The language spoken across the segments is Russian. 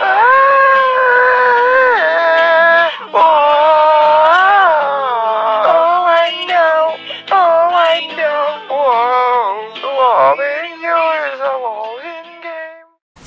Ah!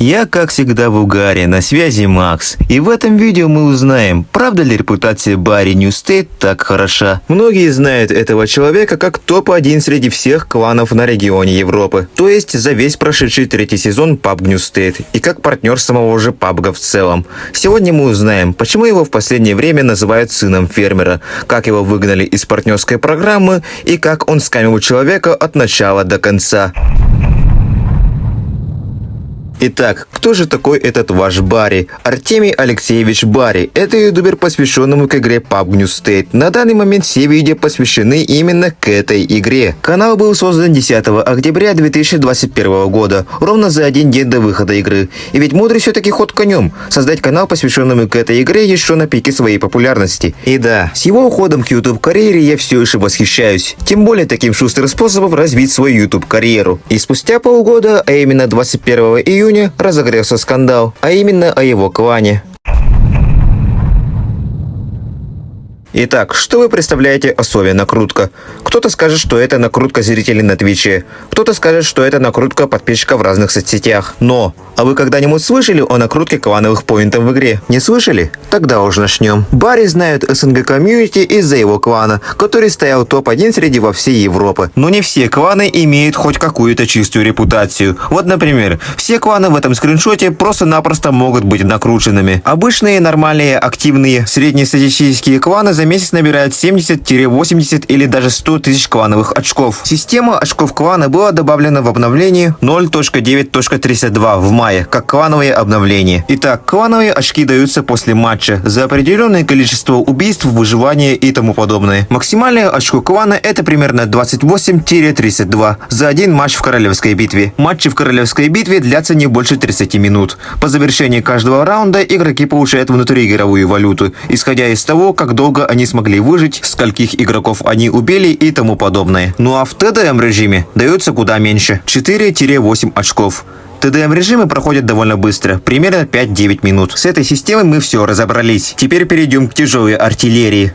Я, как всегда, в угаре, на связи Макс. И в этом видео мы узнаем, правда ли репутация Барри State так хороша. Многие знают этого человека как топ-1 среди всех кланов на регионе Европы. То есть за весь прошедший третий сезон PUBG New State и как партнер самого же PUBG в целом. Сегодня мы узнаем, почему его в последнее время называют сыном фермера, как его выгнали из партнерской программы и как он скамил человека от начала до конца. Итак, кто же такой этот ваш Барри? Артемий Алексеевич Барри. Это ютубер, посвященному к игре PUBG New State. На данный момент все видео посвящены именно к этой игре. Канал был создан 10 октября 2021 года, ровно за один день до выхода игры. И ведь мудрый все-таки ход конем. Создать канал, посвященному к этой игре еще на пике своей популярности. И да, с его уходом к YouTube карьере я все еще восхищаюсь. Тем более таким шустрым способом развить свою YouTube карьеру. И спустя полгода, а именно 21 июня, июня разогрелся скандал, а именно о его клане. Итак, что вы представляете о Сове накрутка? Кто-то скажет, что это накрутка зрителей на Твиче, кто-то скажет, что это накрутка подписчиков в разных соцсетях. Но, а вы когда-нибудь слышали о накрутке клановых поинтов в игре? Не слышали? Тогда уже начнем. Барри знают СНГ комьюнити из-за его клана, который стоял топ-1 среди во всей Европы. Но не все кланы имеют хоть какую-то чистую репутацию. Вот, например, все кланы в этом скриншоте просто-напросто могут быть накрученными. Обычные, нормальные, активные, среднестатистические кланы за месяц набирают 70-80 или даже 100 тысяч клановых очков. Система очков клана была добавлена в обновлении 0.9.32 в мае, как клановые обновления. Итак, клановые очки даются после матча за определенное количество убийств, выживания и тому подобное. Максимальное очко клана это примерно 28-32 за один матч в королевской битве. Матчи в королевской битве длятся не больше 30 минут. По завершении каждого раунда игроки получают внутриигровую валюту, исходя из того, как долго они смогли выжить, скольких игроков они убили и тому подобное. Ну а в ТДМ режиме дается куда меньше – 4-8 очков. ТДМ режимы проходят довольно быстро, примерно 5-9 минут. С этой системой мы все разобрались. Теперь перейдем к тяжелой артиллерии.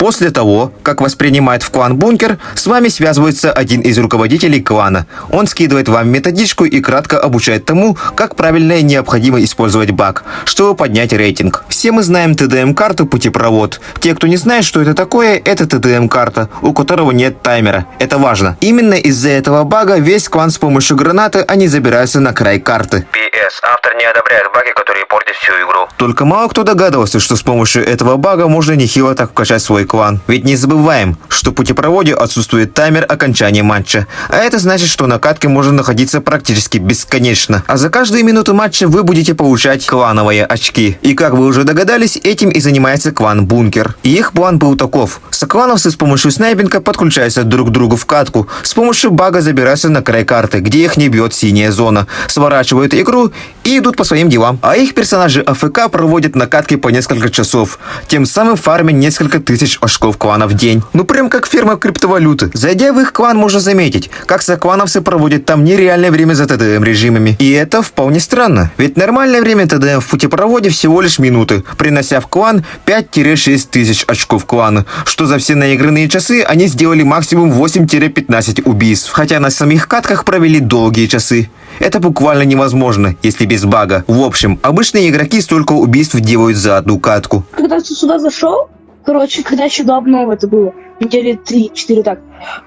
После того, как воспринимает в клан бункер, с вами связывается один из руководителей клана. Он скидывает вам методичку и кратко обучает тому, как правильно и необходимо использовать баг, чтобы поднять рейтинг. Все мы знаем TDM-карту путепровод. Те, кто не знает, что это такое, это TDM-карта, у которого нет таймера. Это важно. Именно из-за этого бага весь клан с помощью гранаты они забираются на край карты. PS. Автор не одобряет баги, которые портят всю игру. Только мало кто догадывался, что с помощью этого бага можно нехило так вкачать свой клан. Ведь не забываем, что в путепроводе отсутствует таймер окончания матча. А это значит, что на катке можно находиться практически бесконечно. А за каждую минуту матча вы будете получать клановые очки. И как вы уже догадались, этим и занимается клан Бункер. И их план был таков. Соклановцы с помощью снайпинга подключаются друг к другу в катку. С помощью бага забираются на край карты, где их не бьет синяя зона. Сворачивают игру и идут по своим делам. А их персонажи АФК проводят на катке по несколько часов. Тем самым фармят несколько тысяч очков клана в день. Ну прям как фирма криптовалюты. Зайдя в их клан, можно заметить, как соклановцы проводят там нереальное время за ТДМ режимами. И это вполне странно. Ведь нормальное время ТДМ в путепроводе всего лишь минуты, принося в клан 5-6 тысяч очков клана, что за все наигранные часы они сделали максимум 8-15 убийств, хотя на самих катках провели долгие часы. Это буквально невозможно, если без бага. В общем, обычные игроки столько убийств делают за одну катку. Когда ты сюда зашел, короче, когда еще до обновы это было, недели 3-4 так.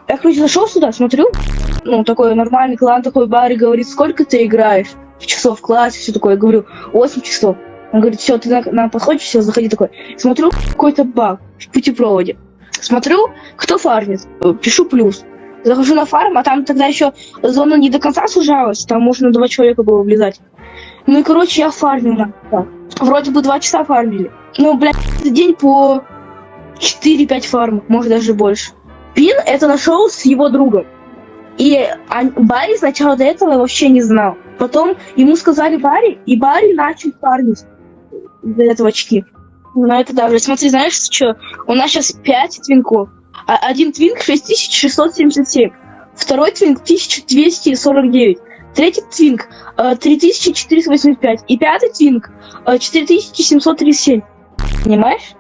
Я, короче, зашел сюда, смотрю, ну, такой нормальный клан, такой бар, и говорит, сколько ты играешь? Часов в классе, все такое. Я говорю, 8 часов. Он говорит, все, ты на, на подходе, все, заходи такой. Смотрю, какой-то баг в путепроводе. Смотрю, кто фармит. Пишу плюс. Захожу на фарм, а там тогда еще зона не до конца сужалась, там можно два человека было влезать. Ну и, короче, я фармил. Да. Вроде бы два часа фармили. Ну, блядь, день по 4-5 фармов, может даже больше. Пин это нашел с его другом. И Барри сначала до этого вообще не знал. Потом ему сказали Барри, и Барри начал фармить до этого очки. Ну это даже, смотри, знаешь, что? У нас сейчас 5 твинков. А один твинк 6677, второй твинк 1249, Третий твинг э, 3485. И пятый твинг э, 4737. Понимаешь?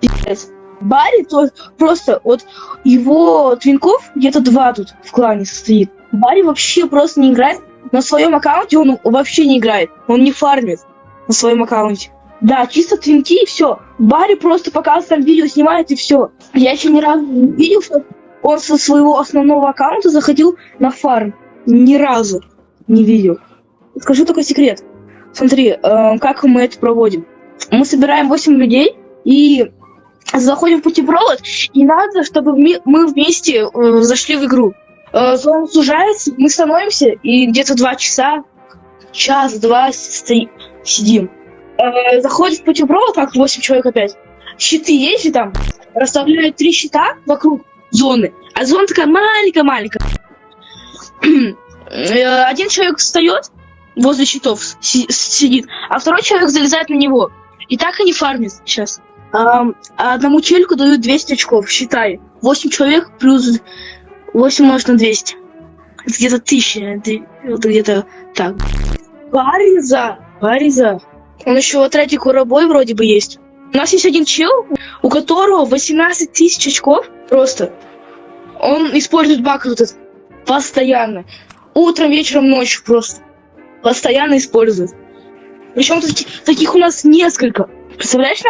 Пиздец. Барри то просто вот его твинков где-то два тут в клане состоит. Барри вообще просто не играет. На своем аккаунте он вообще не играет. Он не фармит на своем аккаунте. Да, чисто твинки и все. Барри просто показывает там видео, снимает и все. Я еще ни разу не видел, что он со своего основного аккаунта заходил на фарм. Ни разу не видел. Скажу такой секрет. Смотри, э, как мы это проводим. Мы собираем 8 людей и заходим в путепровод, и надо, чтобы мы, вместе э, зашли в игру. Э, зона сужается, мы становимся, и где-то 2 часа, час-два сидим. Э, заходит в путепровод, как 8 человек опять. Щиты есть же там, расставляют три щита вокруг зоны, а зона такая маленькая-маленькая. Э, Один человек встает возле щитов, си- сидит, а второй человек залезает на него. И так они фармят сейчас. А одному челику дают 200 очков, считай. 8 человек плюс 8 умножить на 200. Это где-то 1000, это это где-то так. Бариза, Бариза. Он еще отряде Курабой вроде бы есть. У нас есть один чел, у которого 18 тысяч очков просто. Он использует баг вот этот постоянно. Утром, вечером, ночью просто. Постоянно использует. Причем таки- таких у нас несколько. Представляешь,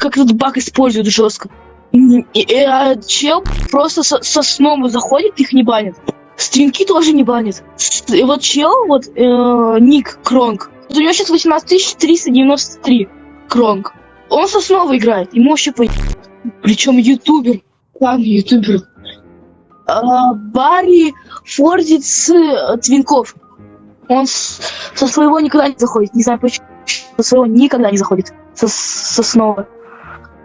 как этот баг используют жестко? И, и- а чел просто со, со сном заходит, их не банит. Стринки тоже не банит. И вот чел, вот э, ник Кронг, у него сейчас 18 393 Кронг. Он с основы играет, ему вообще по... Причем ютубер. Ладно, ютубер. А, Барри форсит с э, твинков. Он с- со своего никогда не заходит. Не знаю почему. Со своего никогда не заходит. С, с основы.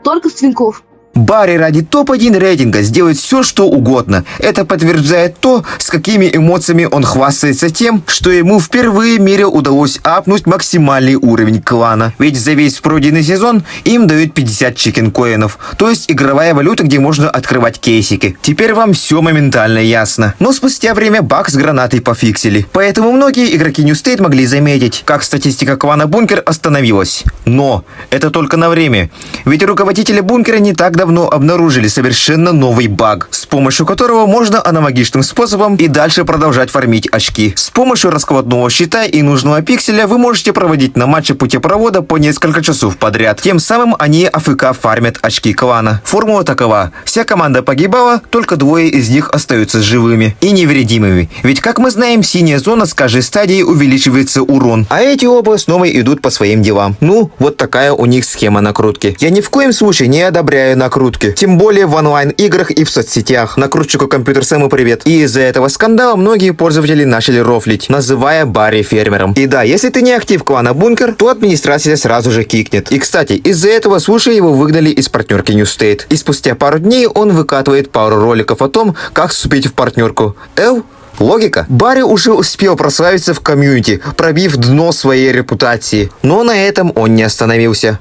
Только с твинков. Барри ради топ-1 рейтинга сделает все, что угодно. Это подтверждает то, с какими эмоциями он хвастается тем, что ему впервые в мире удалось апнуть максимальный уровень клана. Ведь за весь пройденный сезон им дают 50 chicken-coin ов, то есть игровая валюта, где можно открывать кейсики. Теперь вам все моментально ясно. Но спустя время баг с гранатой пофиксили. Поэтому многие игроки New State могли заметить, как статистика клана Бункер остановилась. Но это только на время. Ведь руководители Бункера не так давно обнаружили совершенно новый баг, с помощью которого можно аналогичным способом и дальше продолжать фармить очки. С помощью раскладного щита и нужного пикселя вы можете проводить на матче путепровода по несколько часов подряд. Тем самым они АФК фармят очки клана. Формула такова. Вся команда погибала, только двое из них остаются живыми и невредимыми. Ведь, как мы знаем, синяя зона с каждой стадии увеличивается урон, а эти оба снова идут по своим делам. Ну, вот такая у них схема накрутки. Я ни в коем случае не одобряю накрутки, тем более в онлайн-играх и в соцсетях. Накрутчику компьютер Сэму привет. И из-за этого скандала многие пользователи начали рофлить, называя Барри фермером. И да, если ты не актив клана Бункер, то администрация сразу же кикнет. И кстати, из-за этого Слуши его выгнали из партнерки New State. И спустя пару дней он выкатывает пару роликов о том, как вступить в партнерку. Эл, Логика? Барри уже успел прославиться в комьюнити, пробив дно своей репутации. Но на этом он не остановился.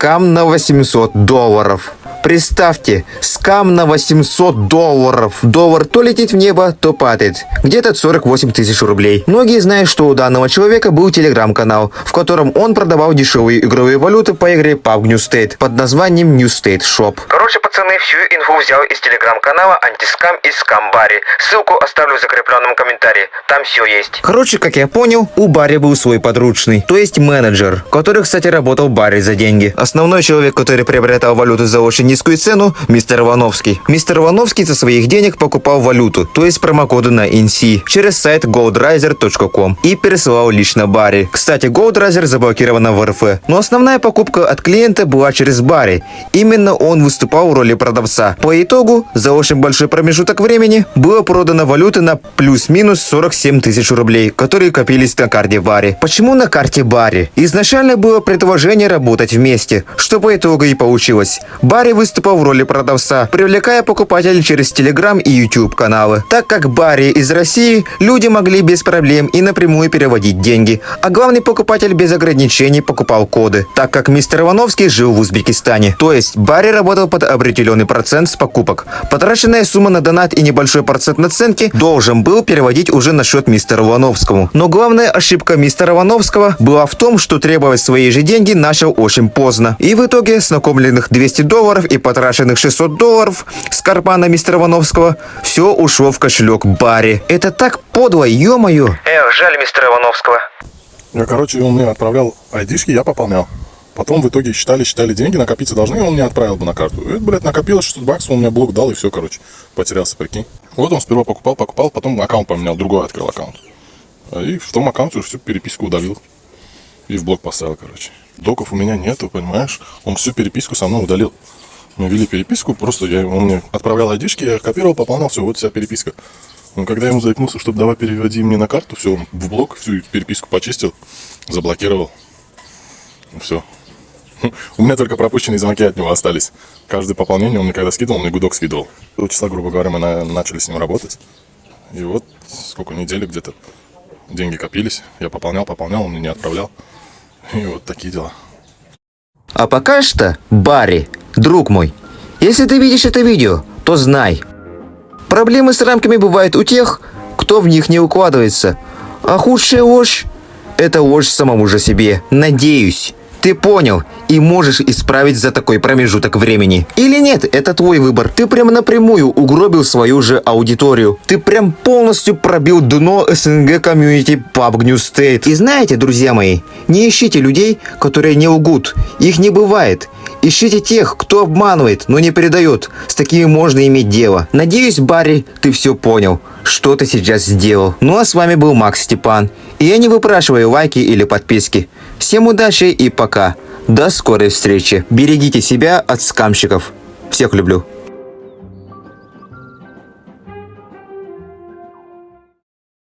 Скам на 800 долларов. Представьте, скам на 800 долларов. Доллар то летит в небо, то падает. Где-то 48 тысяч рублей. Многие знают, что у данного человека был телеграм-канал, в котором он продавал дешевые игровые валюты по игре PUBG New State под названием New State Shop. Короче, пацаны, всю инфу взял из телеграм-канала Антискам и Скамбари. Ссылку оставлю в закрепленном комментарии. Там все есть. Короче, как я понял, у Барри был свой подручный, то есть менеджер, который, кстати, работал Барри за деньги. Основной человек, который приобретал валюту за очень низкую цену, мистер Ивановский. Мистер Ивановский со своих денег покупал валюту, то есть промокоды на NC, через сайт goldriser.com и пересылал лично Барри. Кстати, Goldriser заблокирована в РФ, но основная покупка от клиента была через Барри. Именно он выступал в роли продавца. По итогу, за очень большой промежуток времени, было продано валюты на плюс-минус 47 тысяч рублей, которые копились на карте Барри. Почему на карте Барри? Изначально было предложение работать вместе, что по итогу и получилось. Барри выступал в роли продавца, привлекая покупателей через Telegram и YouTube каналы. Так как Барри из России, люди могли без проблем и напрямую переводить деньги, а главный покупатель без ограничений покупал коды, так как мистер Ивановский жил в Узбекистане. То есть Барри работал под определенный процент с покупок. Потраченная сумма на донат и небольшой процент наценки должен был переводить уже на счет мистера Ивановскому. Но главная ошибка мистера Ивановского была в том, что требовать свои же деньги начал очень поздно. И в итоге с накопленных 200 долларов и потраченных 600 долларов с кармана мистера Ивановского все ушло в кошелек Барри. Это так подло, ё-моё. Эх, жаль мистера Ивановского. Я, короче, он мне отправлял айдишки, я пополнял. Потом в итоге считали, считали деньги, накопиться должны, и он мне отправил бы на карту. И, блядь, накопилось 600 баксов, он мне блок дал, и все, короче, потерялся, прикинь. Вот он сперва покупал, покупал, потом аккаунт поменял, другой открыл аккаунт. И в том аккаунте уже всю переписку удалил. И в блок поставил, короче. Доков у меня нету, понимаешь? Он всю переписку со мной удалил. Мы вели переписку, просто я, он мне отправлял айдишки, я копировал, пополнял, все, вот вся переписка. Но когда я ему заикнулся, чтобы давай переводи мне на карту, все, он в блок всю переписку почистил, заблокировал. Все. У меня только пропущенные звонки от него остались. Каждое пополнение он мне когда скидывал, он мне гудок скидывал. Числа, грубо говоря, мы на- начали с ним работать. И вот сколько недели где-то деньги копились. Я пополнял, пополнял, он мне не отправлял. И вот такие дела. А пока что, Барри, друг мой, если ты видишь это видео, то знай. Проблемы с рамками бывают у тех, кто в них не укладывается. А худшая ложь – это ложь самому же себе. Надеюсь, ты понял и можешь исправить за такой промежуток времени. Или нет, это твой выбор. Ты прям напрямую угробил свою же аудиторию. Ты прям полностью пробил дно СНГ комьюнити PUBG New State. И знаете, друзья мои, не ищите людей, которые не лгут. Их не бывает. Ищите тех, кто обманывает, но не передает. С такими можно иметь дело. Надеюсь, Барри, ты все понял, что ты сейчас сделал. Ну а с вами был Макс Степан. И я не выпрашиваю лайки или подписки. Всем удачи и пока. До скорой встречи. Берегите себя от скамщиков. Всех люблю.